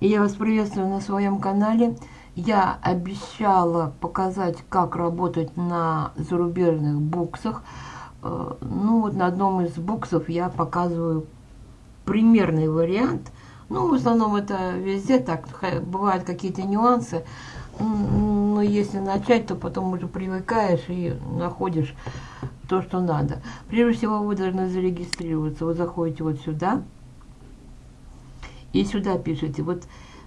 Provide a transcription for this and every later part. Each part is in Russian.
Я вас приветствую на своем канале. Я обещала показать, как работать на зарубежных буксах. Э, ну вот на одном из буксов я показываю примерный вариант. Ну, в основном это везде так, бывают какие-то нюансы. Но если начать, то потом уже привыкаешь и находишь то, что надо. Прежде всего, вы должны зарегистрироваться. Вы заходите вот сюда. И сюда пишите. Вот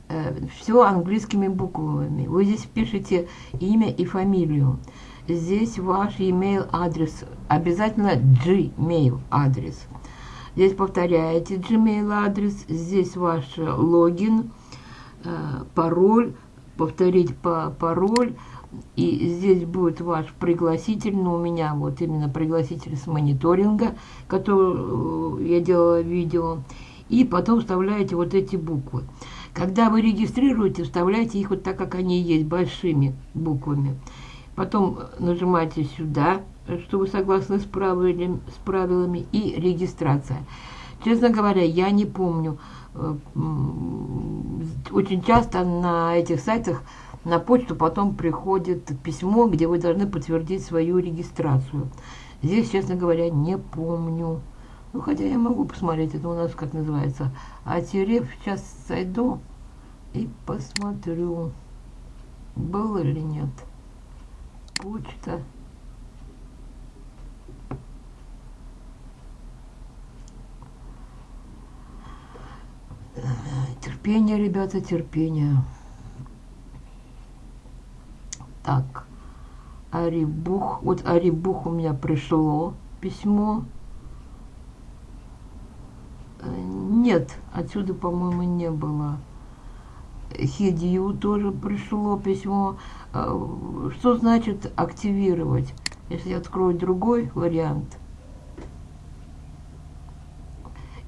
э, все английскими буквами. Вы здесь пишете имя и фамилию. Здесь ваш email адрес. Обязательно Gmail адрес. Здесь повторяете Gmail адрес. Здесь ваш логин, э, пароль. Повторить по пароль. И здесь будет ваш пригласитель, но у меня вот именно пригласитель с мониторинга, который я делала видео и потом вставляете вот эти буквы. Когда вы регистрируете, вставляйте их вот так, как они есть, большими буквами. Потом нажимаете сюда, что вы согласны с правилами, с правилами и регистрация. Честно говоря, я не помню. Э, очень часто на этих сайтах на почту потом приходит письмо, где вы должны подтвердить свою регистрацию. Здесь, честно говоря, не помню. Ну, хотя я могу посмотреть, это у нас как называется. А терев сейчас зайду и посмотрю, был или нет. Почта. Терпение, ребята, терпение. Так. Арибух. Вот Арибух у меня пришло письмо. Нет, отсюда, по-моему, не было. Хедию тоже пришло письмо. А, что значит активировать? Если я открою другой вариант.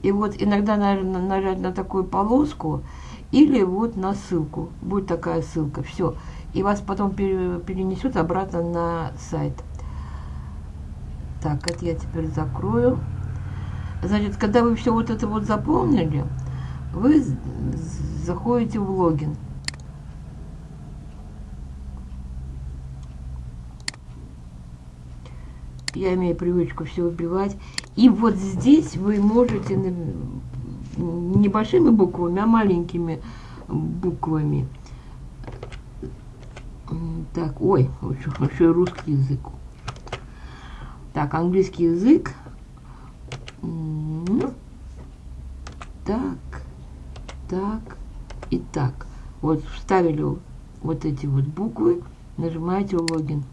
И вот иногда наверное, нажать на такую полоску или вот на ссылку. Будет такая ссылка. Все. И вас потом перенесет обратно на сайт. Так, это я теперь закрою. Значит, когда вы все вот это вот заполнили, вы заходите в логин. Я имею привычку все убивать. И вот здесь вы можете небольшими буквами, а маленькими буквами. Так, ой, еще, еще русский язык. Так, английский язык. Так, так и так. Вот вставили вот эти вот буквы, нажимаете логин.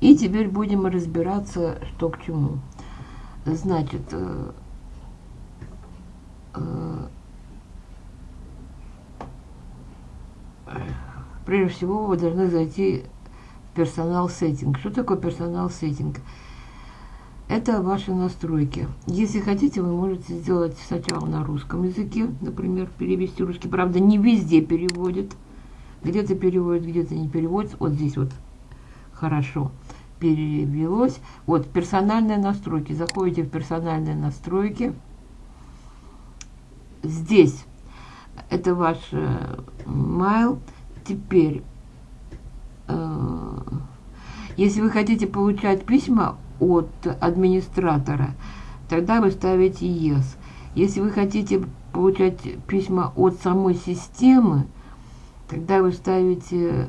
И теперь будем разбираться, что к чему. Значит, э, э, прежде всего вы должны зайти персонал сеттинг. Что такое персонал сеттинг? Это ваши настройки. Если хотите, вы можете сделать сначала на русском языке, например, перевести русский. Правда, не везде переводит. Где-то переводит, где-то не переводит. Вот здесь вот хорошо перевелось. Вот персональные настройки. Заходите в персональные настройки. Здесь это ваш э, mail. Теперь если вы хотите получать письма от администратора, тогда вы ставите yes. Если вы хотите получать письма от самой системы, тогда вы ставите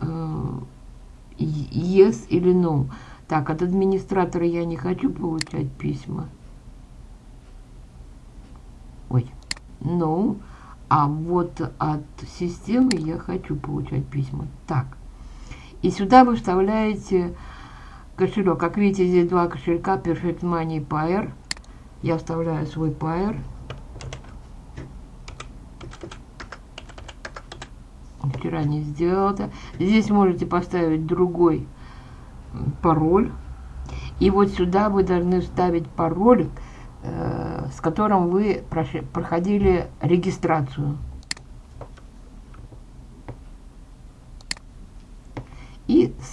э, yes или no. Так, от администратора я не хочу получать письма. Ой, no. А вот от системы я хочу получать письма. Так. И сюда вы вставляете кошелек. Как видите, здесь два кошелька Perfect Money и Pair. Я вставляю свой Pair. Вчера не сделал это. Здесь можете поставить другой пароль. И вот сюда вы должны вставить пароль, э, с которым вы проходили регистрацию.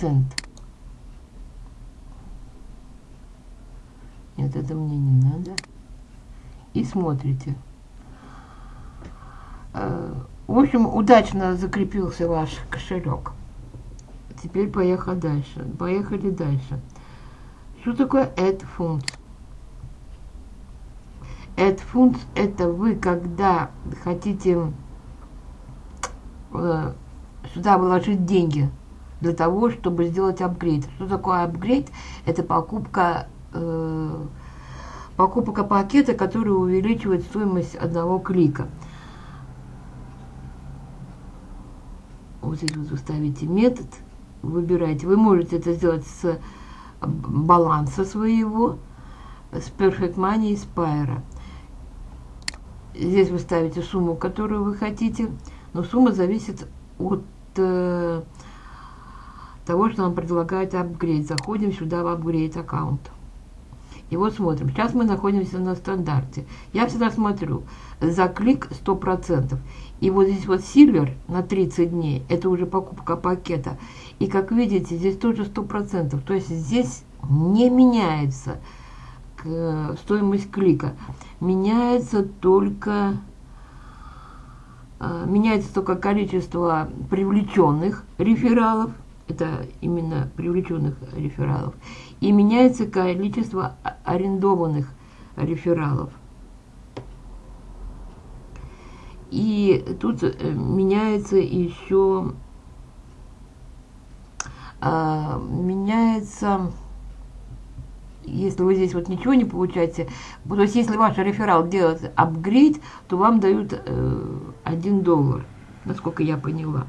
Send. Нет, это мне не надо. И смотрите. Э, в общем, удачно закрепился ваш кошелек. Теперь поехали дальше. Поехали дальше. Что такое add funds? Add funds это вы, когда хотите э, сюда вложить деньги для того, чтобы сделать апгрейд. Что такое апгрейд? Это покупка, э, покупка пакета, который увеличивает стоимость одного клика. Вот здесь вот вы ставите метод, выбираете. Вы можете это сделать с баланса своего, с Perfect Money и Spire. Здесь вы ставите сумму, которую вы хотите, но сумма зависит от э, того, что нам предлагает апгрейд. Заходим сюда в апгрейд аккаунт. И вот смотрим. Сейчас мы находимся на стандарте. Я всегда смотрю за клик 100%. И вот здесь вот Silver на 30 дней, это уже покупка пакета. И как видите, здесь тоже 100%. То есть здесь не меняется стоимость клика. Меняется только а, меняется только количество привлеченных рефералов, это именно привлеченных рефералов, и меняется количество арендованных рефералов. И тут э, меняется еще а, меняется если вы здесь вот ничего не получаете, то есть если ваш реферал делает апгрейд, то вам дают э, 1 доллар, насколько я поняла.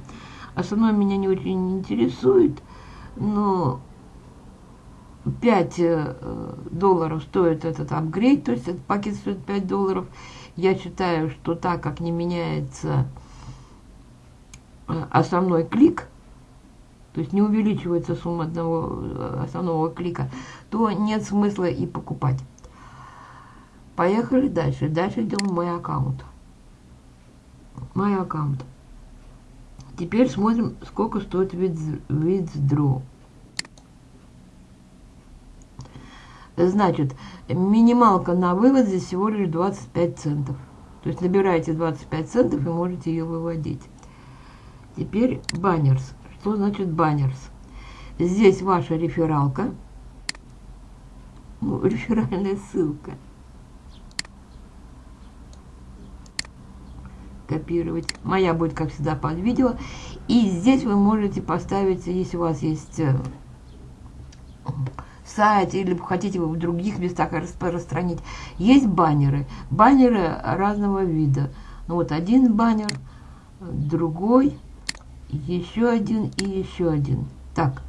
Остальное меня не очень интересует, но 5 э, долларов стоит этот апгрейд, то есть этот пакет стоит 5 долларов. Я считаю, что так как не меняется э, основной клик, то есть не увеличивается сумма одного э, основного клика, то нет смысла и покупать. Поехали дальше. Дальше идем в мой аккаунт. Мой аккаунт. Теперь смотрим, сколько стоит withdraw. Значит, минималка на вывод здесь всего лишь 25 центов. То есть набираете 25 центов и можете ее выводить. Теперь баннерс. Что значит баннерс? Здесь ваша рефералка. Ну, реферальная ссылка. Копировать. Моя будет, как всегда, под видео. И здесь вы можете поставить, если у вас есть э, сайт или хотите вы в других местах распространить. Есть баннеры. Баннеры разного вида. Ну вот один баннер, другой еще один и еще один. Так,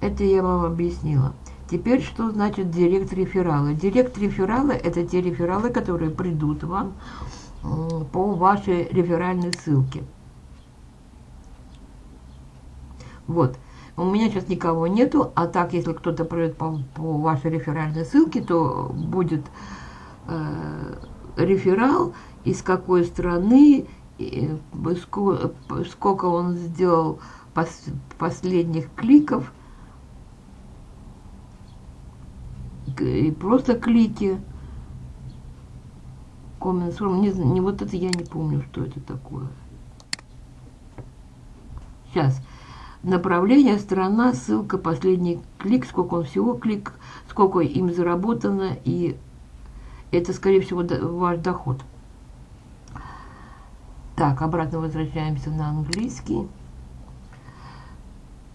это я вам объяснила. Теперь, что значит директ реферала? Директ реферала – это те рефералы, которые придут вам по вашей реферальной ссылке. Вот. У меня сейчас никого нету, а так, если кто-то придет по, по вашей реферальной ссылке, то будет э, реферал, из какой страны, сколько он сделал пос, последних кликов, и просто клики. Comments не, не вот это я не помню, что это такое. Сейчас. Направление, страна, ссылка, последний клик, сколько он всего клик, сколько им заработано, и это, скорее всего, ваш доход. Так, обратно возвращаемся на английский.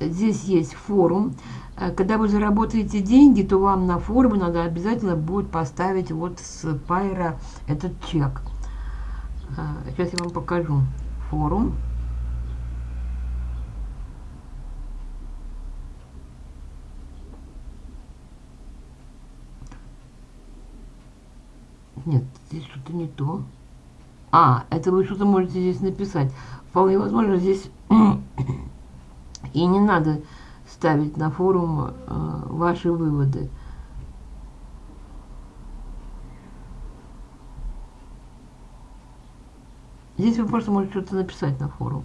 Здесь есть форум. Э, когда вы заработаете деньги, то вам на форуме надо обязательно будет поставить вот с Пайра этот чек. Э, сейчас я вам покажу. Форум. Нет, здесь что-то не то. А, это вы что-то можете здесь написать. Вполне возможно, здесь и не надо ставить на форум э, ваши выводы. Здесь вы просто можете что-то написать на форум.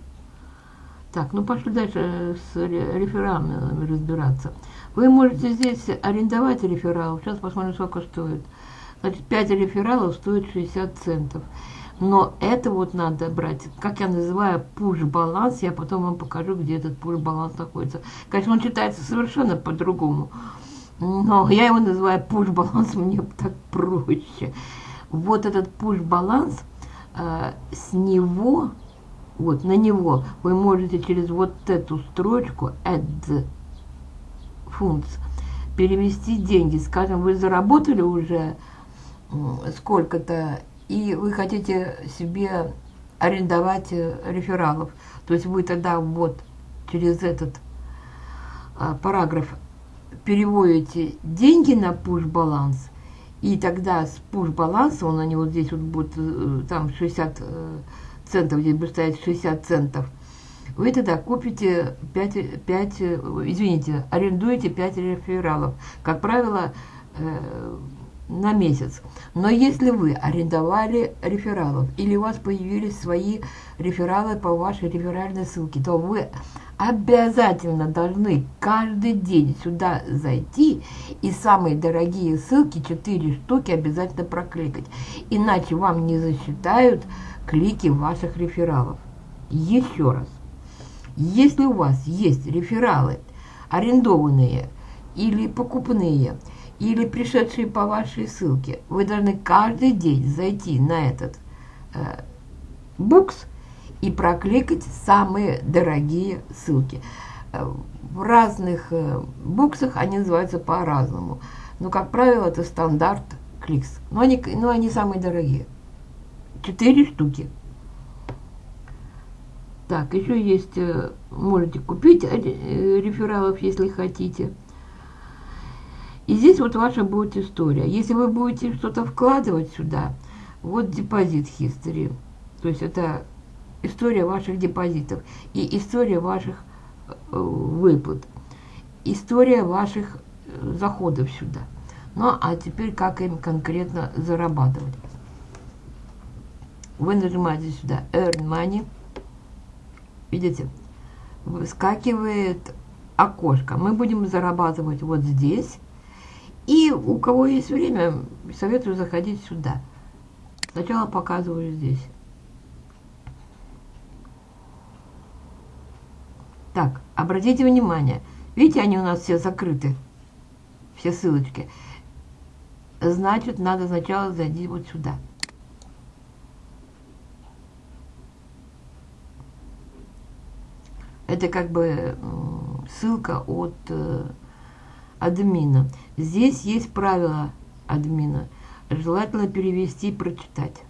Так, ну пошли дальше с рефералами разбираться. Вы можете здесь арендовать рефералов. Сейчас посмотрим, сколько стоит. Значит, 5 рефералов стоит 60 центов. Но это вот надо брать, как я называю, пуш-баланс. Я потом вам покажу, где этот пуш-баланс находится. Конечно, он читается совершенно по-другому. Но я его называю пуш-баланс, мне так проще. Вот этот пуш-баланс, э, с него, вот на него вы можете через вот эту строчку add funds перевести деньги. Скажем, вы заработали уже сколько-то и вы хотите себе арендовать э, рефералов, то есть вы тогда вот через этот а, параграф переводите деньги на пуш-баланс, и тогда с пуш-баланса, он они вот здесь вот будет, э, там 60 э, центов, здесь будет стоять 60 центов, вы тогда купите 5, 5 извините, арендуете 5 рефералов. Как правило, на месяц. Но если вы арендовали рефералов или у вас появились свои рефералы по вашей реферальной ссылке, то вы обязательно должны каждый день сюда зайти и самые дорогие ссылки, 4 штуки, обязательно прокликать. Иначе вам не засчитают клики ваших рефералов. Еще раз. Если у вас есть рефералы, арендованные или покупные, или пришедшие по вашей ссылке, вы должны каждый день зайти на этот э, букс и прокликать самые дорогие ссылки. Э, в разных э, буксах они называются по-разному. Но, как правило, это стандарт кликс. Но они, но они самые дорогие. Четыре штуки. Так, еще есть, э, можете купить рефералов, если хотите. И здесь вот ваша будет история. Если вы будете что-то вкладывать сюда, вот депозит history. То есть это история ваших депозитов и история ваших э, выплат. История ваших э, заходов сюда. Ну, а теперь как им конкретно зарабатывать. Вы нажимаете сюда Earn Money. Видите? Выскакивает окошко. Мы будем зарабатывать вот здесь. И у кого есть время, советую заходить сюда. Сначала показываю здесь. Так, обратите внимание. Видите, они у нас все закрыты. Все ссылочки. Значит, надо сначала зайти вот сюда. Это как бы ссылка от э, админа. Здесь есть правила админа. Желательно перевести и прочитать.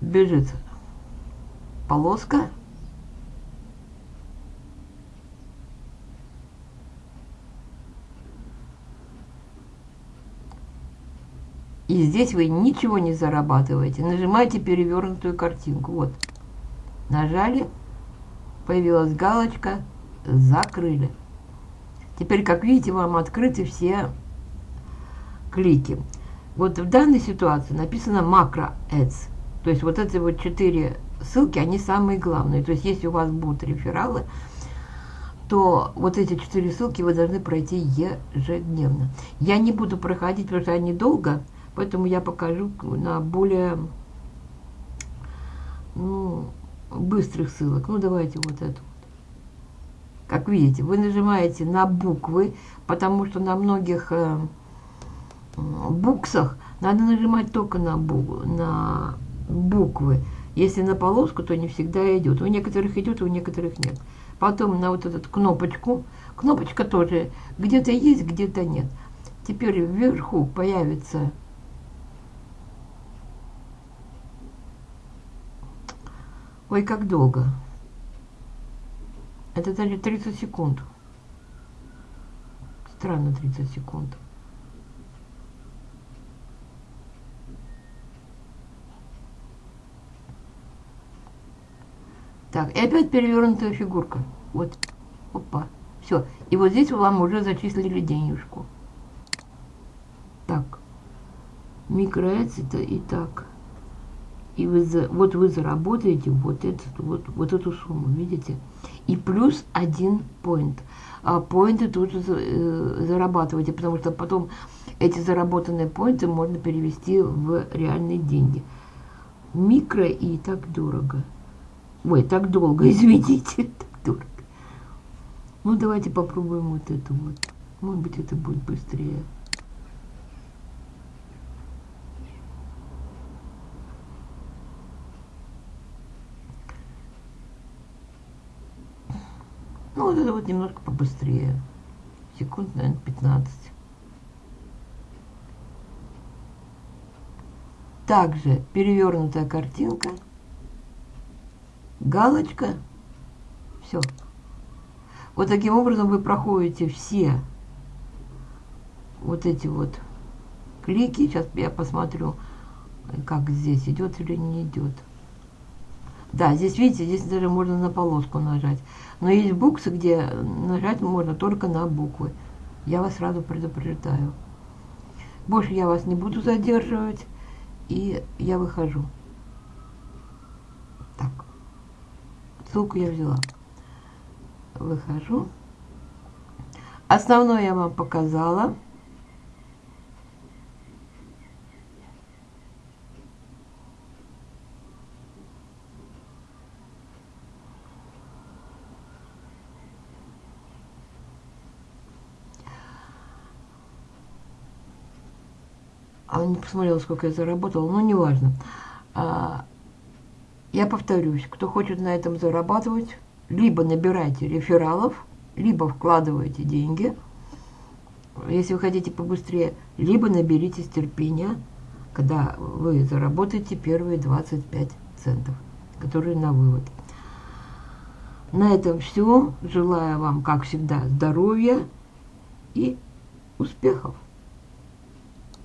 Бежит полоска. И здесь вы ничего не зарабатываете. Нажимаете перевернутую картинку. Вот. Нажали. Появилась галочка. Закрыли. Теперь, как видите, вам открыты все клики. Вот в данной ситуации написано макро ads. То есть вот эти вот четыре ссылки, они самые главные. То есть если у вас будут рефералы, то вот эти четыре ссылки вы должны пройти ежедневно. Я не буду проходить, потому что они долго, поэтому я покажу на более ну, быстрых ссылок. Ну, давайте вот эту. Как видите, вы нажимаете на буквы, потому что на многих э, буксах надо нажимать только на, бу на буквы. Если на полоску, то не всегда идет. У некоторых идет, у некоторых нет. Потом на вот эту кнопочку. Кнопочка тоже где-то есть, где-то нет. Теперь вверху появится Ой, как долго. Это даже 30 секунд. Странно 30 секунд. Так, и опять перевернутая фигурка. Вот. Опа. Все. И вот здесь вам уже зачислили денежку. Так. Микроэц и так. И вы, вот вы заработаете вот, этот, вот, вот эту сумму, видите? И плюс один поинт. А поинты тут э, зарабатываете, потому что потом эти заработанные поинты можно перевести в реальные деньги. Микро и так дорого. Ой, так долго, извините, так дорого. Ну, давайте попробуем вот это вот. Может быть, это будет быстрее. Ну, вот это вот немножко побыстрее. Секунд, наверное, 15. Также перевернутая картинка. Галочка. Все. Вот таким образом вы проходите все вот эти вот клики. Сейчас я посмотрю, как здесь идет или не идет. Да, здесь, видите, здесь даже можно на полоску нажать. Но есть буксы, где нажать можно только на буквы. Я вас сразу предупреждаю. Больше я вас не буду задерживать. И я выхожу. Так. Ссылку я взяла. Выхожу. Основное я вам показала. А не посмотрела, сколько я заработала, но неважно. А, я повторюсь, кто хочет на этом зарабатывать, либо набирайте рефералов, либо вкладывайте деньги, если вы хотите побыстрее, либо наберитесь терпения, когда вы заработаете первые 25 центов, которые на вывод. На этом все. Желаю вам, как всегда, здоровья и успехов.